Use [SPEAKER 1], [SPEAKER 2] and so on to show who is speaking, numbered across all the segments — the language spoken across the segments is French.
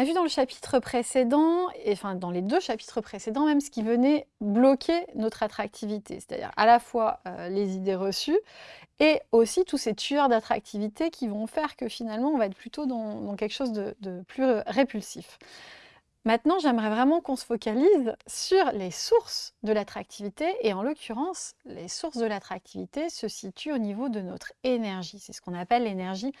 [SPEAKER 1] a vu dans le chapitre précédent, et enfin dans les deux chapitres précédents même, ce qui venait bloquer notre attractivité, c'est-à-dire à la fois euh, les idées reçues et aussi tous ces tueurs d'attractivité qui vont faire que finalement on va être plutôt dans, quelque chose de, de plus répulsif. Maintenant, j'aimerais vraiment qu'on se focalise sur les sources de l'attractivité et en l'occurrence, les sources de l'attractivité se situent au niveau de notre énergie. C'est ce qu'on appelle l'énergie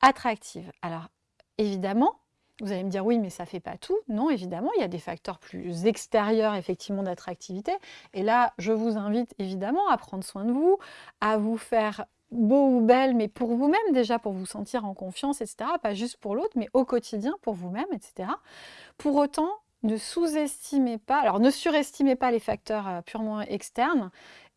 [SPEAKER 1] attractive. Alors, évidemment, vous allez me dire oui, mais ça ne fait pas tout. Non, évidemment, il y a des facteurs plus extérieurs, effectivement, d'attractivité. Et là, je vous invite évidemment à prendre soin de vous, à vous faire beau ou belle, mais pour vous-même déjà, pour vous sentir en confiance, etc. Pas juste pour l'autre, mais au quotidien, pour vous-même, etc. Pour autant, ne sous-estimez pas, alors ne surestimez pas les facteurs euh, purement externes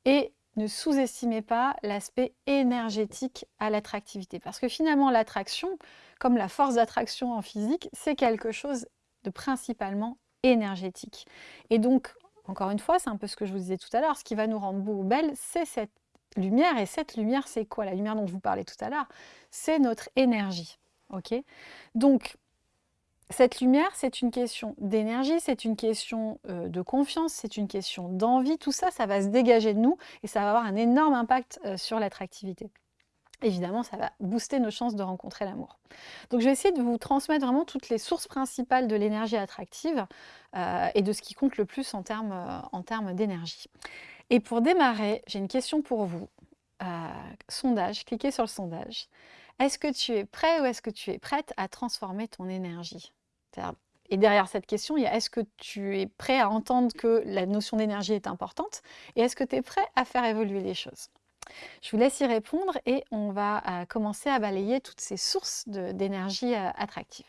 [SPEAKER 1] et ne sous-estimez pas l'aspect énergétique à l'attractivité. Parce que finalement, l'attraction, comme la force d'attraction en physique, c'est quelque chose de principalement énergétique. Et donc, encore une fois, c'est un peu ce que je vous disais tout à l'heure, ce qui va nous rendre beau ou belle, c'est cette lumière. Et cette lumière, c'est quoi? La lumière dont je vous parlais tout à l'heure, c'est notre énergie. ok? Donc, cette lumière, c'est une question d'énergie, c'est une question euh, de confiance, c'est une question d'envie. Tout ça, ça va se dégager de nous et ça va avoir un énorme impact euh, sur l'attractivité. Évidemment, ça va booster nos chances de rencontrer l'amour. Donc, je vais essayer de vous transmettre vraiment toutes les sources principales de l'énergie attractive euh, et de ce qui compte le plus en termes d'énergie. Et pour démarrer, j'ai une question pour vous. sondage, cliquez sur le sondage. Est-ce que tu es prêt ou est-ce que tu es prête à transformer ton énergie? Et derrière cette question, il y a est-ce que tu es prêt à entendre que la notion d'énergie est importante et est-ce que tu es prêt à faire évoluer les choses? Je vous laisse y répondre et on va euh, commencer à balayer toutes ces sources d'énergie euh, attractive.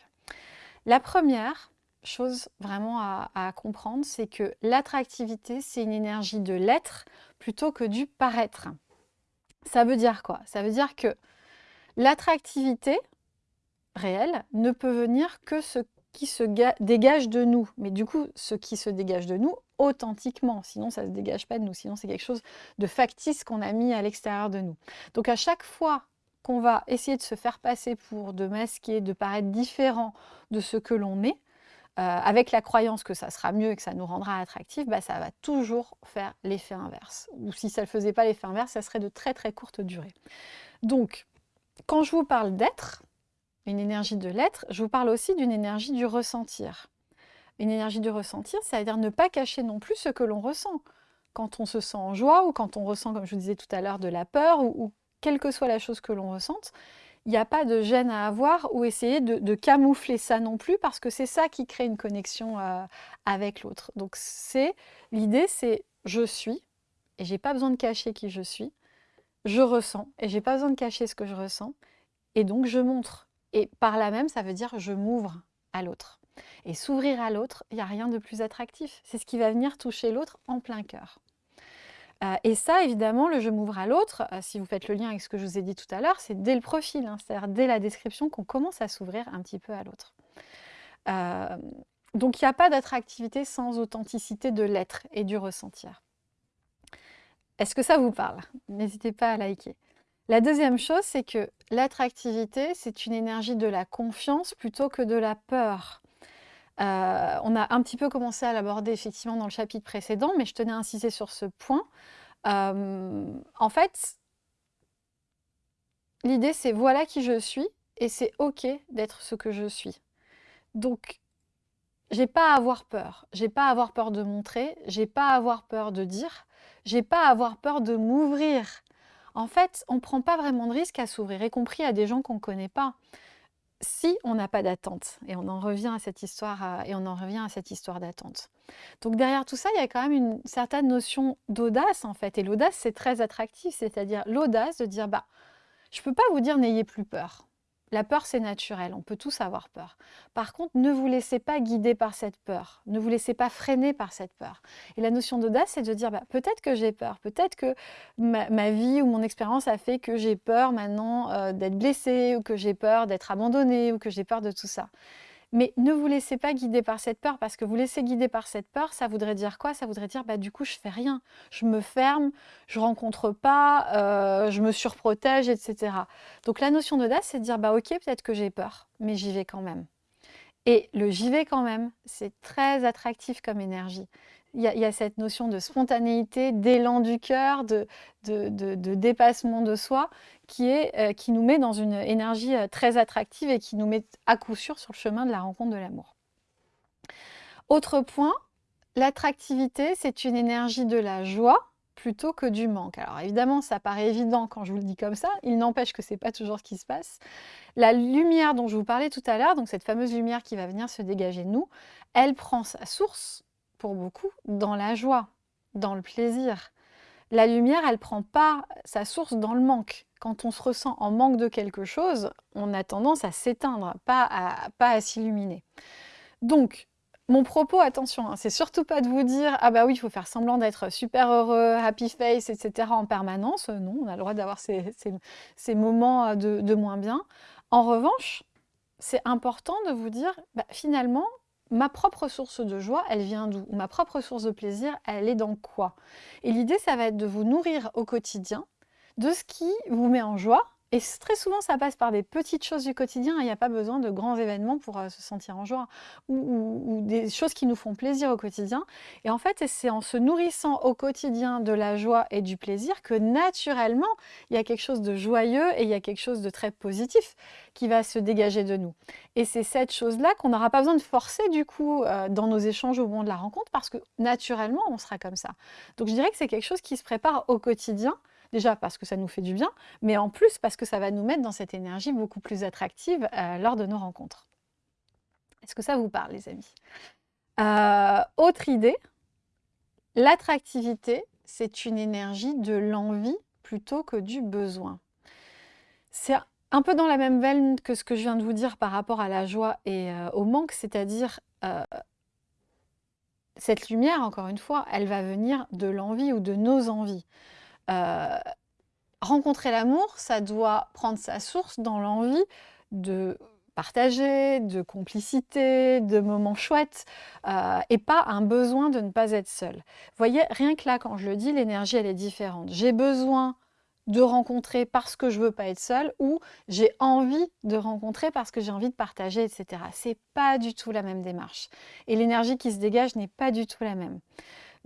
[SPEAKER 1] La première chose vraiment à comprendre, c'est que l'attractivité, c'est une énergie de l'être plutôt que du paraître. Ça veut dire quoi? Ça veut dire que l'attractivité réelle ne peut venir que ce qui se dégage de nous. Mais du coup, ce qui se dégage de nous authentiquement, sinon ça ne se dégage pas de nous, sinon c'est quelque chose de factice qu'on a mis à l'extérieur de nous. Donc à chaque fois qu'on va essayer de se faire passer pour, de masquer, de paraître différent de ce que l'on est, euh, avec la croyance que ça sera mieux et que ça nous rendra attractif, bah, ça va toujours faire l'effet inverse. Ou si ça ne faisait pas l'effet inverse, ça serait de très très courte durée. Donc, quand je vous parle d'être, une énergie de l'être, je vous parle aussi d'une énergie du ressentir. Une énergie du ressentir, c'est-à-dire ne pas cacher non plus ce que l'on ressent. Quand on se sent en joie ou quand on ressent, comme je vous disais tout à l'heure, de la peur ou, quelle que soit la chose que l'on ressente, il n'y a pas de gêne à avoir ou essayer de, camoufler ça non plus parce que c'est ça qui crée une connexion euh, avec l'autre. Donc c'est l'idée, c'est je suis et j'ai pas besoin de cacher qui je suis. Je ressens et j'ai pas besoin de cacher ce que je ressens et donc je montre et par là même, ça veut dire je m'ouvre à l'autre. Et s'ouvrir à l'autre, il n'y a rien de plus attractif. C'est ce qui va venir toucher l'autre en plein cœur. Euh, et ça, évidemment, le je m'ouvre à l'autre, euh, si vous faites le lien avec ce que je vous ai dit tout à l'heure, c'est dès le profil, hein, c'est-à-dire dès la description qu'on commence à s'ouvrir un petit peu à l'autre. Euh, donc il n'y a pas d'attractivité sans authenticité de l'être et du ressentir. Est-ce que ça vous parle? N'hésitez pas à liker. La deuxième chose, c'est que l'attractivité, c'est une énergie de la confiance plutôt que de la peur. Euh, on a un petit peu commencé à l'aborder effectivement dans le chapitre précédent, mais je tenais à insister sur ce point. Euh, en fait, l'idée c'est voilà qui je suis et c'est ok d'être ce que je suis. Donc, j'ai pas à avoir peur. J'ai pas à avoir peur de montrer. J'ai pas à avoir peur de dire. J'ai pas à avoir peur de m'ouvrir en fait, on ne prend pas vraiment de risque à s'ouvrir, y compris à des gens qu'on ne connaît pas, si on n'a pas d'attente. Et on en revient à cette histoire, et on en revient à cette histoire d'attente. Donc derrière tout ça, il y a quand même une certaine notion d'audace en fait. Et l'audace, c'est très attractif, c'est-à-dire l'audace de dire, bah, je peux pas vous dire n'ayez plus peur. La peur, c'est naturel, on peut tous avoir peur. Par contre, ne vous laissez pas guider par cette peur, ne vous laissez pas freiner par cette peur. Et la notion d'audace, c'est de dire, bah, peut-être que j'ai peur, peut-être que ma, vie ou mon expérience a fait que j'ai peur maintenant euh, d'être blessée, ou que j'ai peur d'être abandonnée, ou que j'ai peur de tout ça. Mais ne vous laissez pas guider par cette peur, parce que vous laissez guider par cette peur, ça voudrait dire quoi? Ça voudrait dire, bah, du coup, je fais rien. Je me ferme, je rencontre pas, euh, je me surprotège, etc. Donc la notion d'audace, c'est de dire, bah ok, peut-être que j'ai peur, mais j'y vais quand même. Et le j'y vais quand même, c'est très attractif comme énergie. Il y, a, cette notion de spontanéité, d'élan du cœur, de, dépassement de soi, euh, qui nous met dans une énergie euh, très attractive et qui nous met à coup sûr sur le chemin de la rencontre de l'amour. Autre point, l'attractivité, c'est une énergie de la joie plutôt que du manque. Alors évidemment, ça paraît évident quand je vous le dis comme ça, il n'empêche que ce n'est pas toujours ce qui se passe. La lumière dont je vous parlais tout à l'heure, donc cette fameuse lumière qui va venir se dégager de nous, elle prend sa source, pour beaucoup, dans la joie, dans le plaisir. La lumière, elle prend pas sa source dans le manque. Quand on se ressent en manque de quelque chose, on a tendance à s'éteindre, pas à, pas à s'illuminer. Donc, mon propos, attention, hein, c'est surtout pas de vous dire « Ah bah oui, il faut faire semblant d'être super heureux, happy face, etc. en permanence. Non, on a le droit d'avoir ces, moments euh, de, moins bien. En revanche, c'est important de vous dire bah, Finalement, ma propre source de joie, elle vient d'où? Ma propre source de plaisir, elle est dans quoi? Et l'idée, ça va être de vous nourrir au quotidien de ce qui vous met en joie et très souvent, ça passe par des petites choses du quotidien. Il n'y a pas besoin de grands événements pour euh, se sentir en joie ou, des choses qui nous font plaisir au quotidien. Et en fait, c'est en se nourrissant au quotidien de la joie et du plaisir que naturellement, il y a quelque chose de joyeux et il y a quelque chose de très positif qui va se dégager de nous. Et c'est cette chose-là qu'on n'aura pas besoin de forcer du coup euh, dans nos échanges au moment de la rencontre parce que naturellement, on sera comme ça. Donc je dirais que c'est quelque chose qui se prépare au quotidien Déjà parce que ça nous fait du bien, mais en plus parce que ça va nous mettre dans cette énergie beaucoup plus attractive euh, lors de nos rencontres. Est-ce que ça vous parle, les amis? Euh, Autre idée, l'attractivité, c'est une énergie de l'envie plutôt que du besoin. C'est un peu dans la même veine que ce que je viens de vous dire par rapport à la joie et euh, au manque, c'est-à-dire cette lumière, encore une fois, elle va venir de l'envie ou de nos envies. Euh, rencontrer l'amour, ça doit prendre sa source dans l'envie de partager, de complicité, de moments chouettes, euh, et pas un besoin de ne pas être seul. Vous voyez, rien que là, quand je le dis, l'énergie, elle est différente. J'ai besoin de rencontrer parce que je veux pas être seule, ou j'ai envie de rencontrer parce que j'ai envie de partager, etc. C'est pas du tout la même démarche. Et l'énergie qui se dégage n'est pas du tout la même.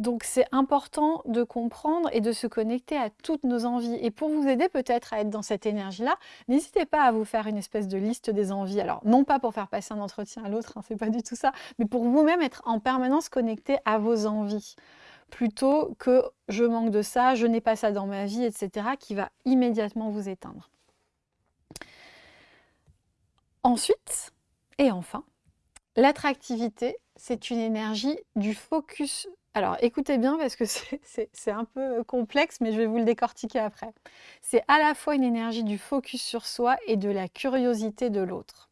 [SPEAKER 1] Donc c'est important de comprendre et de se connecter à toutes nos envies. Et pour vous aider peut-être à être dans cette énergie-là, n'hésitez pas à vous faire une espèce de liste des envies. Alors non pas pour faire passer un entretien à l'autre, hein, c'est pas du tout ça, mais pour vous-même être en permanence connecté à vos envies plutôt que je manque de ça, je n'ai pas ça dans ma vie, etc., qui va immédiatement vous éteindre. Ensuite, et enfin, l'attractivité, c'est une énergie du focus alors écoutez bien parce que c'est un peu complexe, mais je vais vous le décortiquer après. C'est à la fois une énergie du focus sur soi et de la curiosité de l'autre.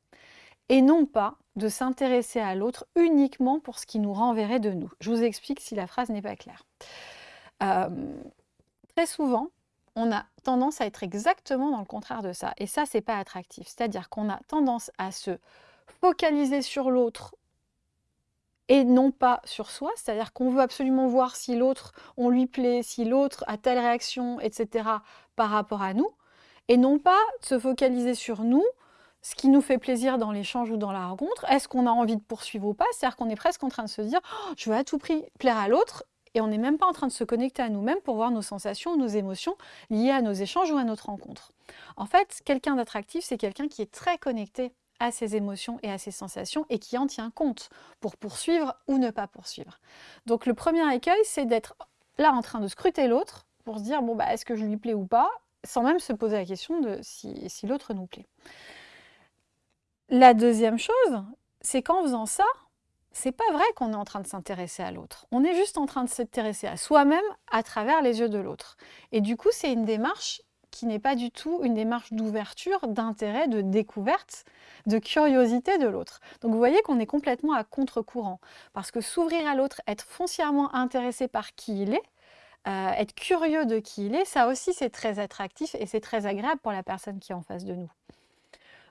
[SPEAKER 1] Et non pas de s'intéresser à l'autre uniquement pour ce qui nous renverrait de nous. Je vous explique si la phrase n'est pas claire. Euh, très souvent, on a tendance à être exactement dans le contraire de ça. Et ça, c'est pas attractif. C'est-à-dire qu'on a tendance à se focaliser sur l'autre et non pas sur soi, c'est-à-dire qu'on veut absolument voir si l'autre, on lui plaît, si l'autre a telle réaction, etc. par rapport à nous, et non pas se focaliser sur nous, ce qui nous fait plaisir dans l'échange ou dans la rencontre, est-ce qu'on a envie de poursuivre ou pas, c'est-à-dire qu'on est presque en train de se dire oh, je veux à tout prix plaire à l'autre », et on n'est même pas en train de se connecter à nous-mêmes pour voir nos sensations, nos émotions liées à nos échanges ou à notre rencontre. En fait, quelqu'un d'attractif, c'est quelqu'un qui est très connecté à ses émotions et à ses sensations et qui en tient compte pour poursuivre ou ne pas poursuivre. Donc le premier écueil, c'est d'être là en train de scruter l'autre pour se dire bon bah est-ce que je lui plais ou pas, sans même se poser la question de si, si l'autre nous plaît. La deuxième chose, c'est qu'en faisant ça, c'est pas vrai qu'on est en train de s'intéresser à l'autre. On est juste en train de s'intéresser à soi-même à travers les yeux de l'autre. Et du coup, c'est une démarche qui n'est pas du tout une démarche d'ouverture, d'intérêt, de découverte, de curiosité de l'autre. Donc vous voyez qu'on est complètement à contre-courant, parce que s'ouvrir à l'autre, être foncièrement intéressé par qui il est, euh, être curieux de qui il est, ça aussi c'est très attractif et c'est très agréable pour la personne qui est en face de nous.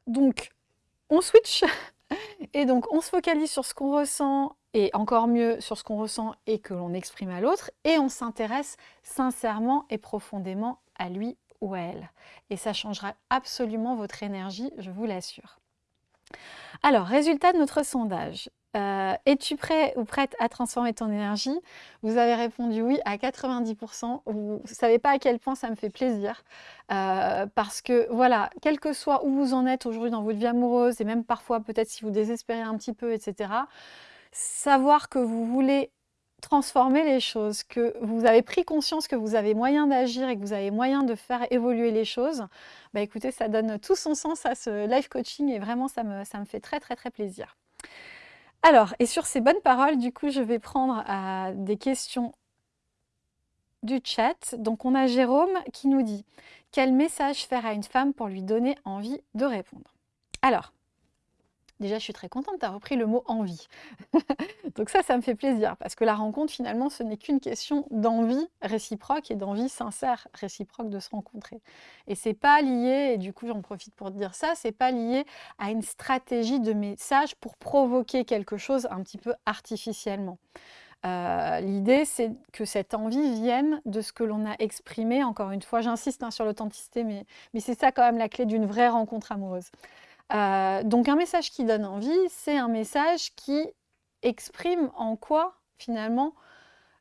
[SPEAKER 1] Donc on switch et donc on se focalise sur ce qu'on ressent et encore mieux sur ce qu'on ressent et que l'on exprime à l'autre et on s'intéresse sincèrement et profondément à lui ou elle. Et ça changera absolument votre énergie, je vous l'assure. Alors, résultat de notre sondage. Euh, es-tu prêt ou prête à transformer ton énergie? Vous avez répondu oui à 90%. Vous ne savez pas à quel point ça me fait plaisir. Euh, parce que voilà, quel que soit où vous en êtes aujourd'hui dans votre vie amoureuse, et même parfois peut-être si vous désespérez un petit peu, etc., savoir que vous voulez transformer les choses, que vous avez pris conscience que vous avez moyen d'agir et que vous avez moyen de faire évoluer les choses, bah écoutez, ça donne tout son sens à ce live coaching et vraiment ça me, fait très très très plaisir. Alors, et sur ces bonnes paroles, du coup, je vais prendre euh, des questions du chat. Donc, on a Jérôme qui nous dit « Quel message faire à une femme pour lui donner envie de répondre ?» Alors, Déjà, je suis très contente, tu as repris le mot envie. Donc ça, ça me fait plaisir, parce que la rencontre, finalement, ce n'est qu'une question d'envie réciproque et d'envie sincère réciproque de se rencontrer. Et c'est pas lié, et du coup, j'en profite pour te dire ça, c'est pas lié à une stratégie de message pour provoquer quelque chose un petit peu artificiellement. Euh, l'idée, c'est que cette envie vienne de ce que l'on a exprimé. Encore une fois, j'insiste hein, sur l'authenticité, mais, mais c'est ça quand même la clé d'une vraie rencontre amoureuse. Euh, donc un message qui donne envie, c'est un message qui exprime en quoi, finalement,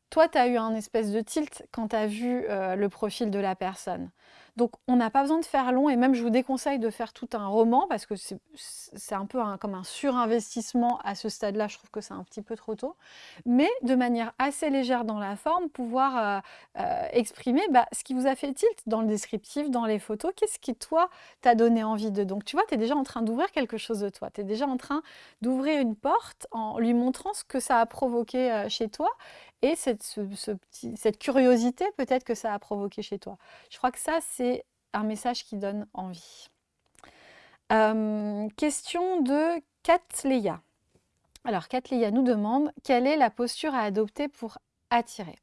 [SPEAKER 1] toi, tu as eu un espèce de tilt quand tu as vu euh, le profil de la personne. Donc, on n'a pas besoin de faire long, et même je vous déconseille de faire tout un roman, parce que c'est un peu comme un surinvestissement à ce stade-là, je trouve que c'est un petit peu trop tôt, mais de manière assez légère dans la forme, pouvoir euh, euh, exprimer bah, ce qui vous a fait tilt dans le descriptif, dans les photos, qu'est-ce qui, toi, t'a donné envie de... Donc, tu vois, tu es déjà en train d'ouvrir quelque chose de toi, tu es déjà en train d'ouvrir une porte en lui montrant ce que ça a provoqué chez toi, et cette, curiosité peut-être que ça a provoqué chez toi. Je crois que ça, c'est un message qui donne envie. question de Katleya. Alors, Katleya nous demande quelle est la posture à adopter pour attirer?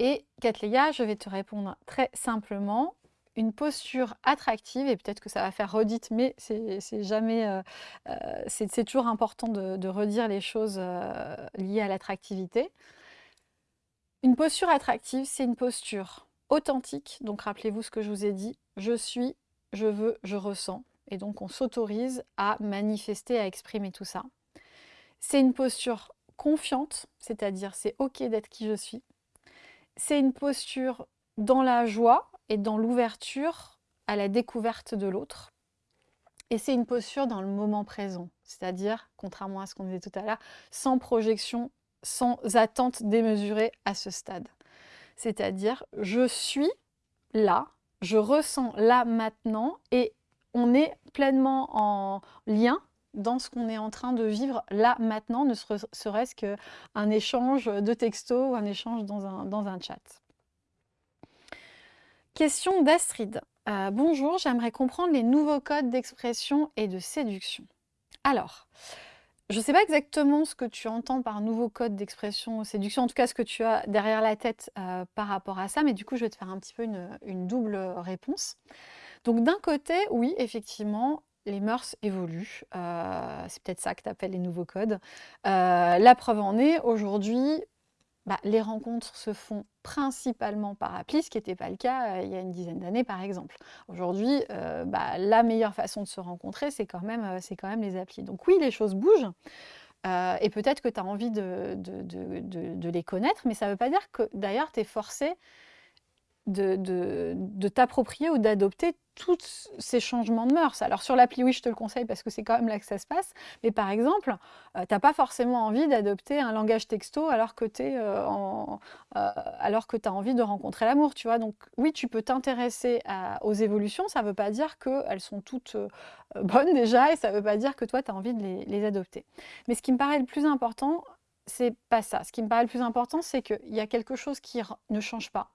[SPEAKER 1] Et Katleya, je vais te répondre très simplement. Une posture attractive, et peut-être que ça va faire redite, mais c'est jamais, euh, euh, c'est toujours important de, redire les choses euh, liées à l'attractivité. Une posture attractive, c'est une posture authentique. Donc rappelez-vous ce que je vous ai dit. Je suis, je veux, je ressens. Et donc on s'autorise à manifester, à exprimer tout ça. C'est une posture confiante, c'est-à-dire c'est ok d'être qui je suis. C'est une posture dans la joie et dans l'ouverture à la découverte de l'autre. Et c'est une posture dans le moment présent, c'est-à-dire, contrairement à ce qu'on disait tout à l'heure, sans projection sans attente démesurée à ce stade. C'est-à-dire, je suis là, je ressens là maintenant et on est pleinement en lien dans ce qu'on est en train de vivre là maintenant, ne serait-ce qu'un échange de texto ou un échange dans un, dans un chat. Question d'Astrid. Euh, bonjour, j'aimerais comprendre les nouveaux codes d'expression et de séduction. Alors, je ne sais pas exactement ce que tu entends par nouveau code d'expression séduction, en tout cas ce que tu as derrière la tête euh, par rapport à ça, mais du coup je vais te faire un petit peu une, double réponse. Donc d'un côté, oui, effectivement, les mœurs évoluent. Euh, c'est peut-être ça que tu appelles les nouveaux codes. La preuve en est, aujourd'hui, bah, les rencontres se font principalement par appli, ce qui n'était pas le cas euh, il y a une dizaine d'années par exemple. Aujourd'hui, euh, bah, la meilleure façon de se rencontrer, c'est quand, même, euh, quand même les applis. Donc oui, les choses bougent, et peut-être que tu as envie de, de, les connaître, mais ça ne veut pas dire que d'ailleurs tu es forcé de, t'approprier ou d'adopter tous ces changements de mœurs. Alors sur l'appli, oui, je te le conseille parce que c'est quand même là que ça se passe. Mais par exemple, euh, tu n'as pas forcément envie d'adopter un langage texto alors que tu euh, euh, as envie de rencontrer l'amour, tu vois. Donc oui, tu peux t'intéresser aux évolutions. Ça ne veut pas dire qu'elles sont toutes bonnes déjà et ça ne veut pas dire que toi, tu as envie de les, les adopter. Mais ce qui me paraît le plus important, c'est pas ça. Ce qui me paraît le plus important, c'est qu'il y a quelque chose qui ne change pas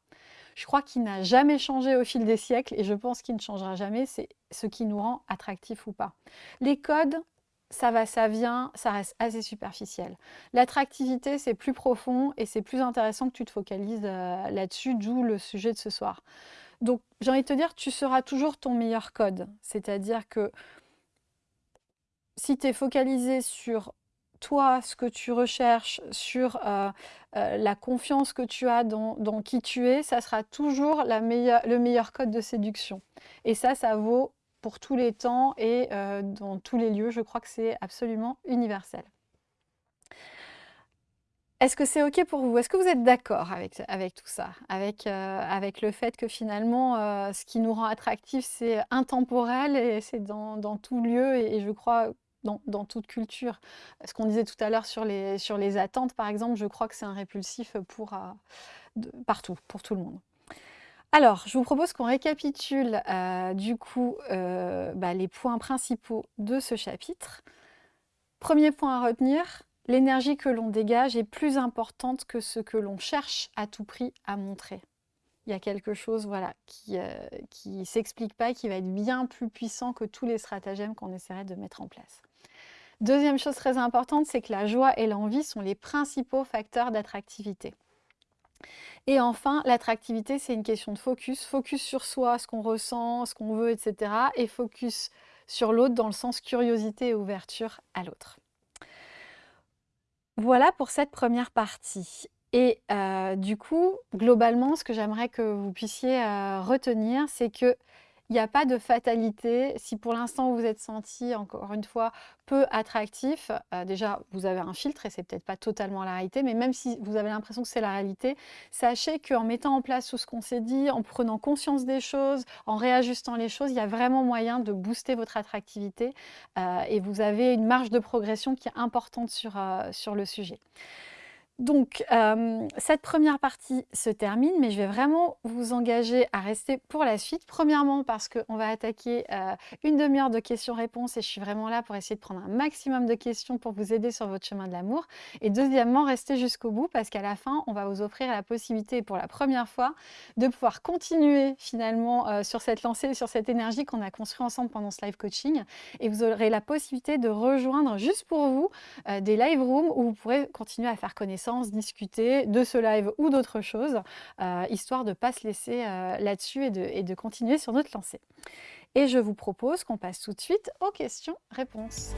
[SPEAKER 1] je crois qu'il n'a jamais changé au fil des siècles et je pense qu'il ne changera jamais, c'est ce qui nous rend attractifs ou pas. Les codes, ça va, ça vient, ça reste assez superficiel. L'attractivité, c'est plus profond et c'est plus intéressant que tu te focalises euh, là-dessus, d'où le sujet de ce soir. Donc, j'ai envie de te dire, tu seras toujours ton meilleur code. C'est-à-dire que si tu es focalisé sur toi, ce que tu recherches, sur euh, euh, la confiance que tu as dans, qui tu es, ça sera toujours le meilleur code de séduction. Et ça, ça vaut pour tous les temps et dans tous les lieux. Je crois que c'est absolument universel. Est-ce que c'est OK pour vous? Est-ce que vous êtes d'accord avec, avec tout ça? Avec, avec le fait que finalement, ce qui nous rend attractif, c'est intemporel et c'est dans, dans, tout lieu et, je crois dans, toute culture. Ce qu'on disait tout à l'heure sur les, sur les attentes, par exemple, je crois que c'est un répulsif pour, partout, pour tout le monde. Alors, je vous propose qu'on récapitule du coup bah, les points principaux de ce chapitre. Premier point à retenir, l'énergie que l'on dégage est plus importante que ce que l'on cherche à tout prix à montrer. Il y a quelque chose voilà, qui ne euh, s'explique pas, qui va être bien plus puissant que tous les stratagèmes qu'on essaierait de mettre en place. Deuxième chose très importante, c'est que la joie et l'envie sont les principaux facteurs d'attractivité. Et enfin, l'attractivité, c'est une question de focus. Focus sur soi, ce qu'on ressent, ce qu'on veut, etc. Et focus sur l'autre dans le sens curiosité et ouverture à l'autre. Voilà pour cette première partie. Et euh, du coup, globalement, ce que j'aimerais que vous puissiez euh, retenir, c'est que il n'y a pas de fatalité. Si pour l'instant vous êtes senti, encore une fois, peu attractif, euh, déjà vous avez un filtre et c'est peut-être pas totalement la réalité, mais même si vous avez l'impression que c'est la réalité, sachez qu'en mettant en place tout ce qu'on s'est dit, en prenant conscience des choses, en réajustant les choses, il y a vraiment moyen de booster votre attractivité euh, et vous avez une marge de progression qui est importante sur, euh, sur le sujet. Donc, euh, cette première partie se termine, mais je vais vraiment vous engager à rester pour la suite. Premièrement, parce qu'on va attaquer euh, une demi-heure de questions-réponses et je suis vraiment là pour essayer de prendre un maximum de questions pour vous aider sur votre chemin de l'amour. Et deuxièmement, restez jusqu'au bout parce qu'à la fin, on va vous offrir la possibilité pour la première fois de pouvoir continuer finalement euh, sur cette lancée, sur cette énergie qu'on a construit ensemble pendant ce live coaching. Et vous aurez la possibilité de rejoindre juste pour vous des live rooms où vous pourrez continuer à faire connaissance discuter de ce live ou d'autres choses, euh, histoire de ne pas se laisser euh, là-dessus et de, et de continuer sur notre lancée. Et je vous propose qu'on passe tout de suite aux questions-réponses.